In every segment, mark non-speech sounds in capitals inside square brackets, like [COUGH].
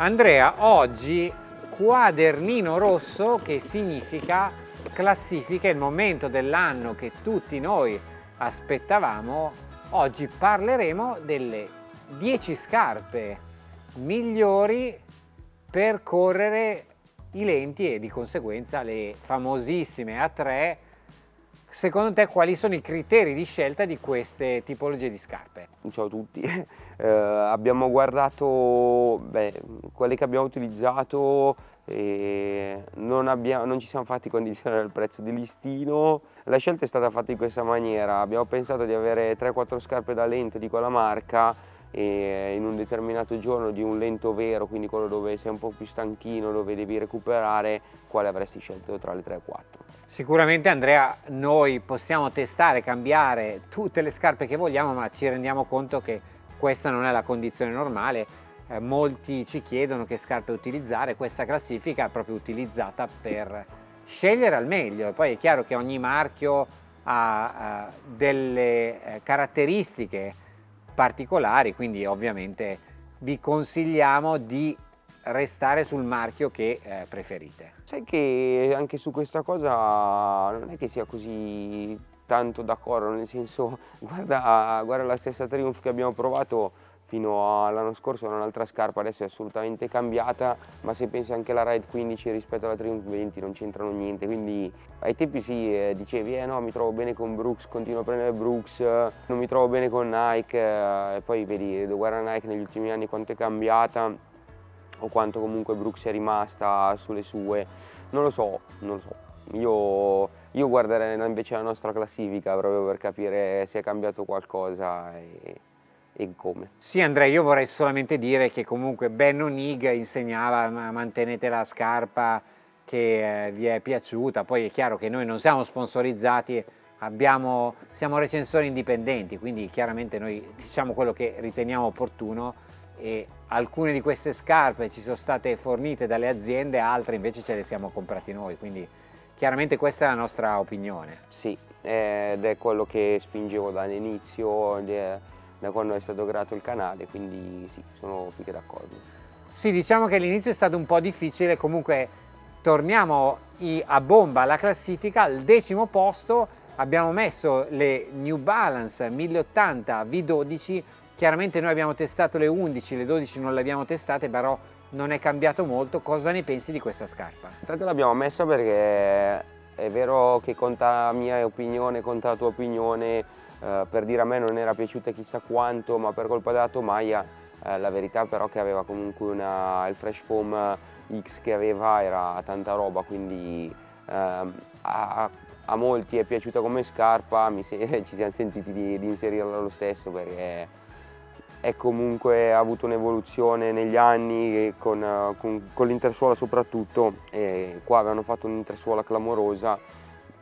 Andrea, oggi quadernino rosso che significa classifica, il momento dell'anno che tutti noi aspettavamo. Oggi parleremo delle 10 scarpe migliori per correre i lenti e di conseguenza le famosissime A3 Secondo te quali sono i criteri di scelta di queste tipologie di scarpe? Ciao a tutti, [LAUGHS] eh, abbiamo guardato beh, quelle che abbiamo utilizzato e non, abbiamo, non ci siamo fatti condizionare il prezzo di listino. La scelta è stata fatta in questa maniera, abbiamo pensato di avere 3-4 scarpe da lento di quella marca e in un determinato giorno di un lento vero, quindi quello dove sei un po' più stanchino, dove devi recuperare, quale avresti scelto tra le 3 e 4? Sicuramente Andrea, noi possiamo testare, cambiare tutte le scarpe che vogliamo, ma ci rendiamo conto che questa non è la condizione normale. Eh, molti ci chiedono che scarpe utilizzare, questa classifica è proprio utilizzata per scegliere al meglio. Poi è chiaro che ogni marchio ha uh, delle eh, caratteristiche particolari, quindi ovviamente vi consigliamo di restare sul marchio che eh, preferite. Sai che anche su questa cosa non è che sia così tanto d'accordo, nel senso [LAUGHS] guarda, guarda la stessa Triumph che abbiamo provato fino all'anno scorso era un'altra scarpa, adesso è assolutamente cambiata, ma se pensi anche alla Ride 15 rispetto alla Triumph 20 non c'entrano niente, quindi ai tempi sì, eh, dicevi eh no mi trovo bene con Brooks, continuo a prendere Brooks, non mi trovo bene con Nike, eh, e poi vedi, guarda Nike negli ultimi anni quanto è cambiata, o quanto comunque Brooks è rimasta sulle sue, non lo so, non lo so. Io, io guarderei invece la nostra classifica proprio per capire se è cambiato qualcosa e, e come. Sì Andrea, io vorrei solamente dire che comunque Ben Onig insegnava mantenete la scarpa che eh, vi è piaciuta, poi è chiaro che noi non siamo sponsorizzati, abbiamo, siamo recensori indipendenti, quindi chiaramente noi diciamo quello che riteniamo opportuno e alcune di queste scarpe ci sono state fornite dalle aziende, altre invece ce le siamo comprate noi, quindi chiaramente questa è la nostra opinione. Sì, ed è quello che spingevo dall'inizio, da quando è stato creato il canale, quindi sì, sono più che d'accordo. Sì, diciamo che l'inizio è stato un po' difficile, comunque torniamo a bomba alla classifica, al decimo posto abbiamo messo le New Balance 1080 V12 Chiaramente noi abbiamo testato le 11, le 12 non le abbiamo testate, però non è cambiato molto. Cosa ne pensi di questa scarpa? Intanto l'abbiamo messa perché è vero che conta la mia opinione, conta la tua opinione, eh, per dire a me non era piaciuta chissà quanto, ma per colpa della tomaia eh, la verità però che aveva comunque una, il Fresh Foam X che aveva era tanta roba, quindi eh, a, a, molti è piaciuta come scarpa, [LAUGHS] ci siamo sentiti di, di inserirla lo stesso perché è comunque avuto un'evoluzione negli anni con, con, con l'intersuola soprattutto e qua avevano fatto un'intersuola clamorosa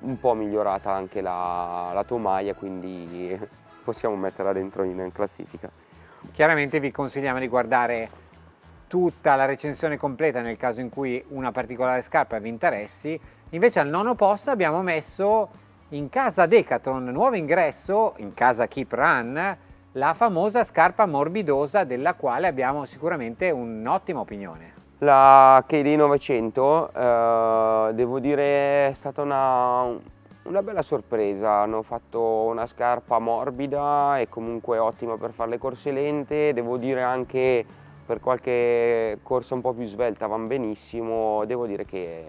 un po' migliorata anche la, la tomaia quindi [LAUGHS] possiamo metterla dentro in classifica. Chiaramente vi consigliamo di guardare tutta la recensione completa nel caso in cui una particolare scarpa vi interessi. Invece al nono posto abbiamo messo in casa Decathlon nuovo ingresso in casa Keep Run la famosa scarpa morbidosa della quale abbiamo sicuramente un'ottima opinione. La KD 900 eh, devo dire è stata una, una bella sorpresa, hanno fatto una scarpa morbida e comunque ottima per fare le corse lente, devo dire anche per qualche corsa un po' più svelta vanno benissimo, devo dire che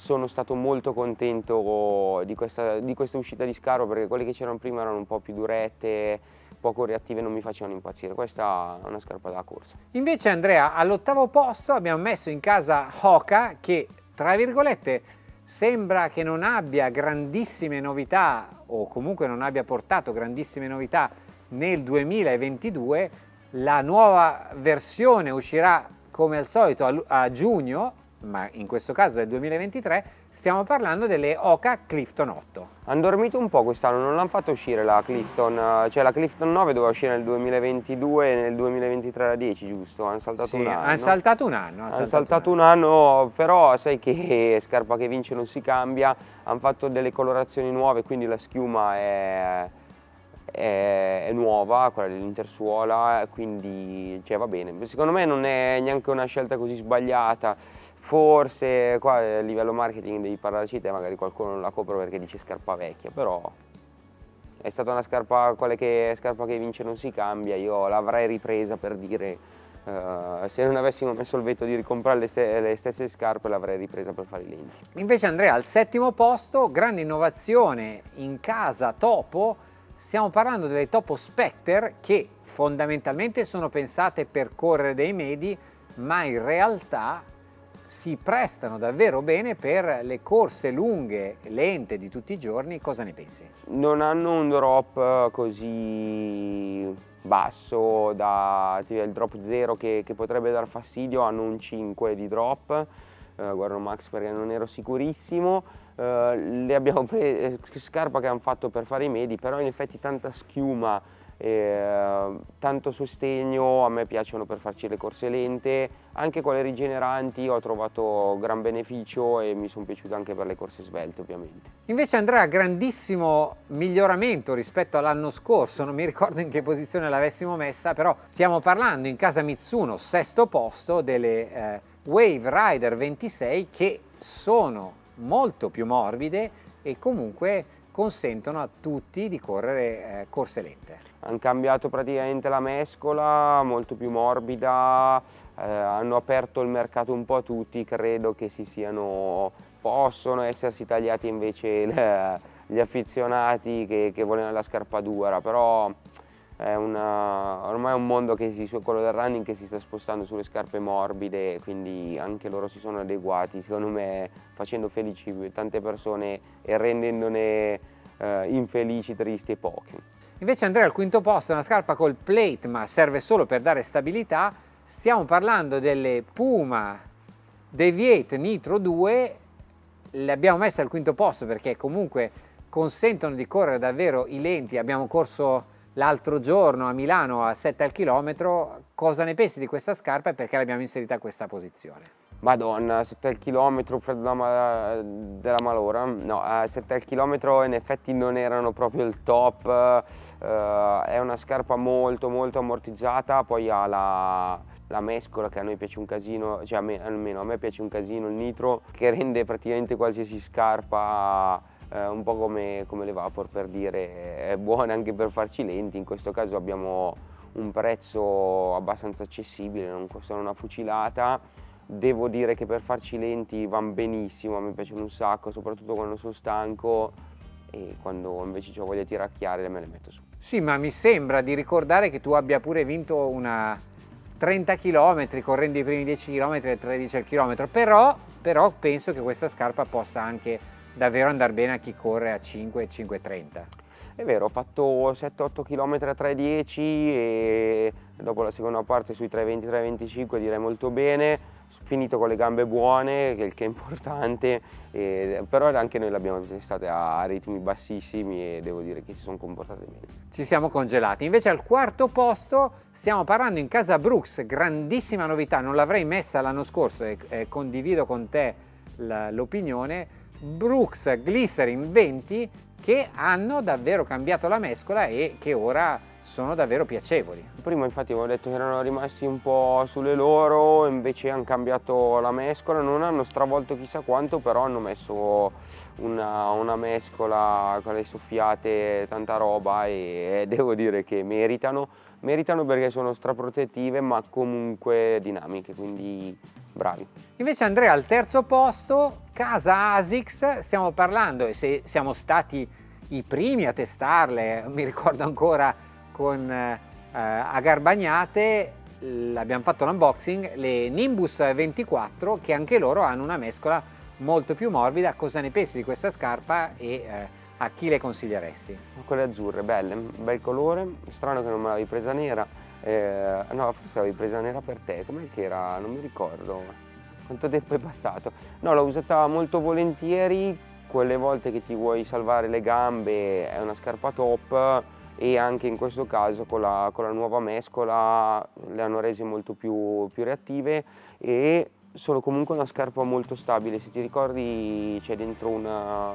sono stato molto contento di questa, di questa uscita di Scaro perché quelle che c'erano prima erano un po' più durette, poco reattive non mi facevano impazzire, questa è una scarpa da corsa. Invece Andrea, all'ottavo posto abbiamo messo in casa Hoka che tra virgolette sembra che non abbia grandissime novità o comunque non abbia portato grandissime novità nel 2022, la nuova versione uscirà come al solito a, a giugno, ma in questo caso è il 2023, Stiamo parlando delle Oka Clifton 8. Hanno dormito un po' quest'anno, non l'hanno fatto uscire la Clifton, cioè la Clifton 9 doveva uscire nel 2022 e nel 2023 la 10, giusto? Hanno saltato sì, un anno. Hanno saltato un anno. Hanno saltato, saltato un anno, però sai che [LAUGHS] scarpa che vince non si cambia, hanno fatto delle colorazioni nuove, quindi la schiuma è, è, è nuova, quella dell'Intersuola, quindi cioè, va bene. Secondo me non è neanche una scelta così sbagliata, forse qua a livello marketing devi parlarci te, magari qualcuno non la compra perché dice scarpa vecchia, però è stata una scarpa, quella che, scarpa che vince non si cambia, io l'avrei ripresa per dire Uh, se non avessimo messo il veto di ricomprare le, ste le stesse scarpe l'avrei ripresa per fare i lenti. Invece Andrea al settimo posto, grande innovazione in casa Topo, stiamo parlando delle Topo Spectre che fondamentalmente sono pensate per correre dei medi ma in realtà si prestano davvero bene per le corse lunghe, lente di tutti i giorni, cosa ne pensi? Non hanno un drop così basso, da tipo, il drop 0 che, che, potrebbe dar fastidio, hanno un 5 di drop, eh, guardo Max perché non ero sicurissimo, eh, le abbiamo prese, scarpa che hanno fatto per fare i medi, però in effetti tanta schiuma eh, tanto sostegno, a me piacciono per farci le corse lente, anche quelle rigeneranti ho trovato gran beneficio e mi sono piaciute anche per le corse svelte ovviamente. Invece Andrea, grandissimo miglioramento rispetto all'anno scorso, non mi ricordo in che posizione l'avessimo messa, però stiamo parlando in casa Mitsuno, sesto posto, delle eh, Wave Rider 26 che sono molto più morbide e comunque consentono a tutti di correre eh, corse lente. Hanno cambiato praticamente la mescola, molto più morbida, eh, hanno aperto il mercato un po' a tutti, credo che si siano, possono essersi tagliati invece le, [LAUGHS] gli affezionati che, che vogliono la scarpa dura, però è una, ormai è un mondo che si, quello del running che si sta spostando sulle scarpe morbide, quindi anche loro si sono adeguati, secondo me facendo felici tante persone e rendendone eh, infelici, tristi e pochi. Invece Andrea al quinto posto una scarpa col plate ma serve solo per dare stabilità, stiamo parlando delle Puma Deviate Nitro 2, le abbiamo messe al quinto posto perché comunque consentono di correre davvero i lenti, abbiamo corso l'altro giorno a Milano a 7 al chilometro, cosa ne pensi di questa scarpa e perché l'abbiamo inserita a questa posizione? Madonna, 7 al chilometro, freddo della, malora, no, a 7 al chilometro in effetti non erano proprio il top, uh, è una scarpa molto molto ammortizzata, poi ha la, la mescola che a noi piace un casino, cioè a me, almeno a me piace un casino il nitro, che rende praticamente qualsiasi scarpa eh, un po' come, come, le Vapor per dire è buona anche per farci lenti, in questo caso abbiamo un prezzo abbastanza accessibile, non costano una fucilata, devo dire che per farci lenti vanno benissimo, mi piacciono un sacco, soprattutto quando sono stanco. E quando invece ho voglia di tiracchiare me le metto su. Sì, ma mi sembra di ricordare che tu abbia pure vinto una 30 km correndo i primi 10 km e 13 al chilometro, però, però penso che questa scarpa possa anche davvero andare bene a chi corre a 5 5,30. È vero, ho fatto 7-8 km a 3,10 e dopo la seconda parte sui 3,20-3,25 direi molto bene, finito con le gambe buone, che, che è importante, e, però anche noi l'abbiamo testate a ritmi bassissimi e devo dire che si sono comportate bene. Ci siamo congelati. Invece al quarto posto stiamo parlando in casa Brooks, grandissima novità, non l'avrei messa l'anno scorso e, e condivido con te l'opinione, Brooks Glycerin 20 che hanno davvero cambiato la mescola e che ora sono davvero piacevoli. Prima infatti avevo detto che erano rimasti un po' sulle loro, invece hanno cambiato la mescola, non hanno stravolto chissà quanto, però hanno messo una, una mescola con le soffiate, tanta roba e, e devo dire che meritano. Meritano perché sono straprotettive ma comunque dinamiche, quindi bravi. Invece Andrea al terzo posto, casa ASICS, stiamo parlando e se siamo stati i primi a testarle, mi ricordo ancora con eh, a Garbagnate abbiamo fatto l'unboxing, le Nimbus 24 che anche loro hanno una mescola molto più morbida, cosa ne pensi di questa scarpa e eh, a chi le consiglieresti? Quelle azzurre, belle, bel colore, strano che non me l'avevi presa nera, eh, no forse l'avevi presa nera per te, com'è che era? Non mi ricordo, quanto tempo è passato? No, l'ho usata molto volentieri, quelle volte che ti vuoi salvare le gambe è una scarpa top e anche in questo caso con la, con la nuova mescola le hanno rese molto più, più reattive e sono comunque una scarpa molto stabile, se ti ricordi c'è dentro una,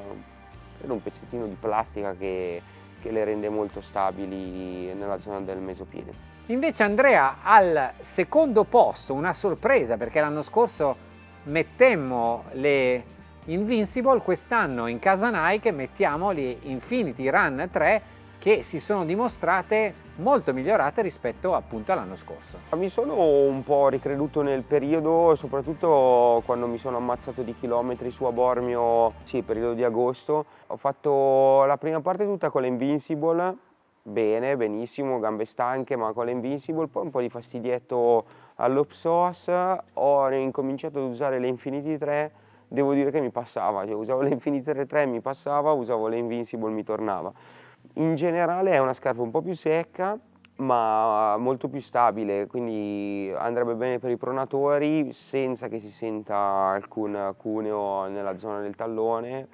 un pezzettino di plastica che, che le rende molto stabili nella zona del mesopiede. Invece Andrea al secondo posto, una sorpresa perché l'anno scorso mettemmo le Invincible, quest'anno in casa Nike mettiamo le Infinity Run 3 che si sono dimostrate molto migliorate rispetto appunto all'anno scorso. Mi sono un po' ricreduto nel periodo, soprattutto quando mi sono ammazzato di chilometri su a Bormio, sì, periodo di agosto. Ho fatto la prima parte tutta con l'Invincible, bene, benissimo, gambe stanche, ma con l'Invincible, poi un po' di fastidietto allo psoas, ho incominciato ad usare le Infinity 3, devo dire che mi passava, cioè, usavo le Infinity 3 mi passava, usavo le Invincible mi tornava. In generale è una scarpa un po' più secca, ma molto più stabile, quindi andrebbe bene per i pronatori senza che si senta alcun cuneo nella zona del tallone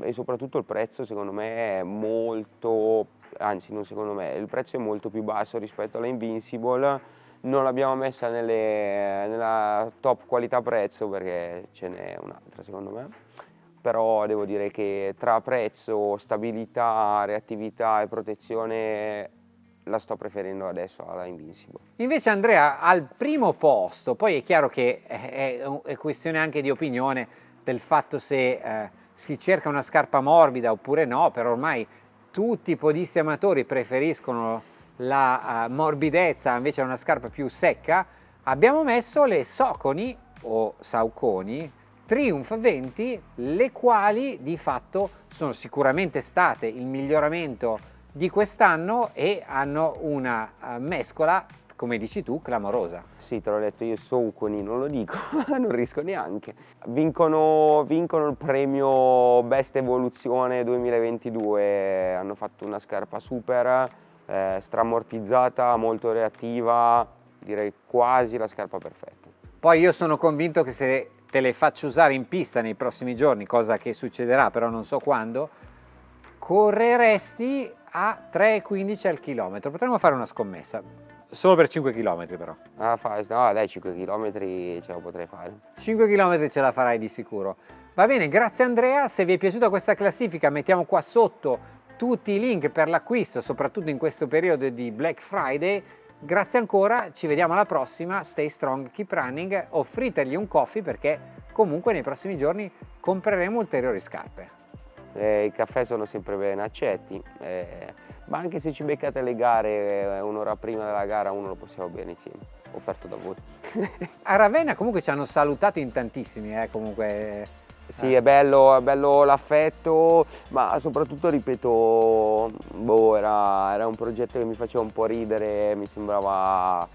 e soprattutto il prezzo secondo me è molto, anzi non secondo me, il prezzo è molto più basso rispetto alla Invincible, non l'abbiamo messa nelle, nella top qualità prezzo perché ce n'è un'altra secondo me però devo dire che tra prezzo, stabilità, reattività e protezione la sto preferendo adesso alla Invincible. Invece Andrea al primo posto, poi è chiaro che è, è questione anche di opinione del fatto se eh, si cerca una scarpa morbida oppure no, però ormai tutti i podisti amatori preferiscono la uh, morbidezza invece a una scarpa più secca, abbiamo messo le Soconi o Sauconi Triumph 20, le quali di fatto sono sicuramente state il miglioramento di quest'anno e hanno una uh, mescola, come dici tu, clamorosa. Sì, te l'ho detto io, Sauconi, non lo dico, [LAUGHS] non riesco neanche. Vincono, vincono il premio Best Evoluzione 2022, hanno fatto una scarpa super, eh, stramortizzata, molto reattiva, direi quasi la scarpa perfetta. Poi io sono convinto che se te le faccio usare in pista nei prossimi giorni, cosa che succederà però non so quando, correresti a 3,15 al chilometro. Potremmo fare una scommessa, solo per 5 km però. Ah, fa, no dai 5 km ce la potrei fare. 5 km ce la farai di sicuro. Va bene, grazie Andrea, se vi è piaciuta questa classifica mettiamo qua sotto tutti i link per l'acquisto, soprattutto in questo periodo di Black Friday Grazie ancora, ci vediamo alla prossima, stay strong, keep running, offritegli un coffee perché comunque nei prossimi giorni compreremo ulteriori scarpe. Eh, I caffè sono sempre ben accetti, eh, ma anche se ci beccate le gare eh, un'ora prima della gara uno lo possiamo bere insieme, offerto da voi. A Ravenna comunque ci hanno salutato in tantissimi, eh, comunque sì, è bello, bello l'affetto, ma soprattutto, ripeto, boh, era, era, un progetto che mi faceva un po' ridere, mi sembrava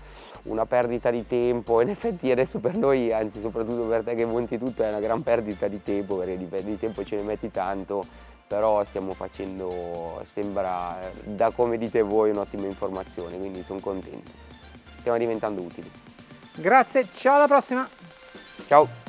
una perdita di tempo. In effetti adesso per noi, anzi soprattutto per te che monti tutto, è una gran perdita di tempo, perché di, di tempo ce ne metti tanto, però stiamo facendo, sembra, da come dite voi, un'ottima informazione, quindi sono contento. Stiamo diventando utili. Grazie, ciao alla prossima! Ciao!